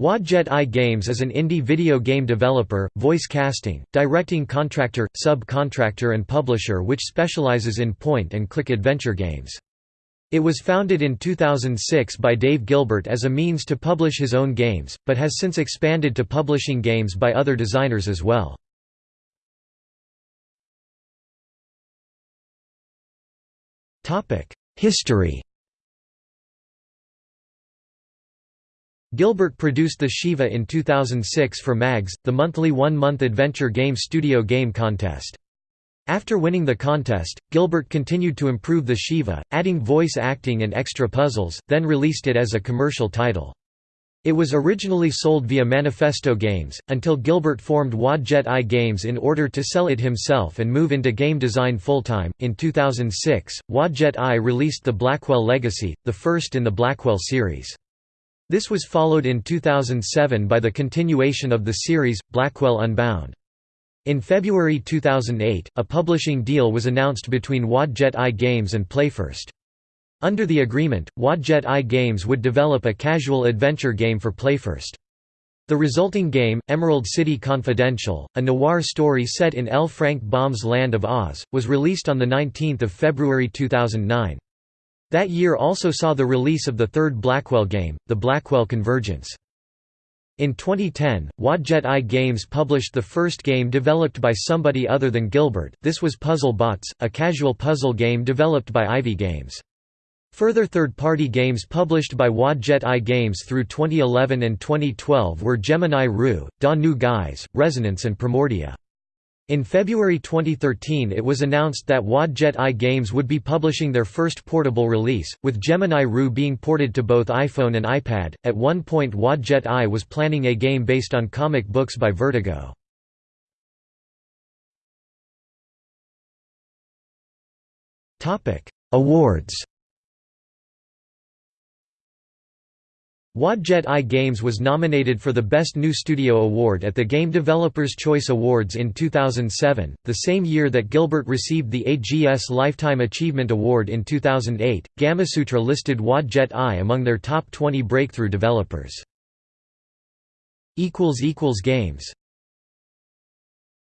Wadjet Eye Games is an indie video game developer, voice casting, directing contractor, sub-contractor and publisher which specializes in point-and-click adventure games. It was founded in 2006 by Dave Gilbert as a means to publish his own games, but has since expanded to publishing games by other designers as well. History Gilbert produced the Shivah in 2006 for MAGS, the monthly one-month adventure game studio game contest. After winning the contest, Gilbert continued to improve the Shivah, adding voice acting and extra puzzles, then released it as a commercial title. It was originally sold via Manifesto Games, until Gilbert formed Wadjet Eye Games in order to sell it himself and move into game design full-time. In 2006, Wadjet Eye released the Blackwell Legacy, the first in the Blackwell series. This was followed in 2007 by the continuation of the series, Blackwell Unbound. In February 2008, a publishing deal was announced between Wadjet Eye Games and PlayFirst. Under the agreement, Wadjet Eye Games would develop a casual adventure game for PlayFirst. The resulting game, Emerald City Confidential, a noir story set in L. Frank Baum's Land of Oz, was released on 19 February 2009. That year also saw the release of the third Blackwell game, the Blackwell Convergence. In 2010, Wadjet Eye Games published the first game developed by somebody other than Gilbert, this was Puzzle Bots, a casual puzzle game developed by Ivy Games. Further third-party games published by Wadjet Eye Games through 2011 and 2012 were Gemini Rue, Da New Guys, Resonance and Primordia. In February 2013 it was announced that Wadjet Eye Games would be publishing their first portable release, with Gemini Rue being ported to both iPhone and iPad. At one point Wadjet Eye was planning a game based on comic books by Vertigo. Awards Wadjet Eye Games was nominated for the Best New Studio Award at the Game Developers' Choice Awards in 2007, the same year that Gilbert received the AGS Lifetime Achievement Award in 2008. Gamasutra listed Wadjet Eye among their top 20 breakthrough developers. Games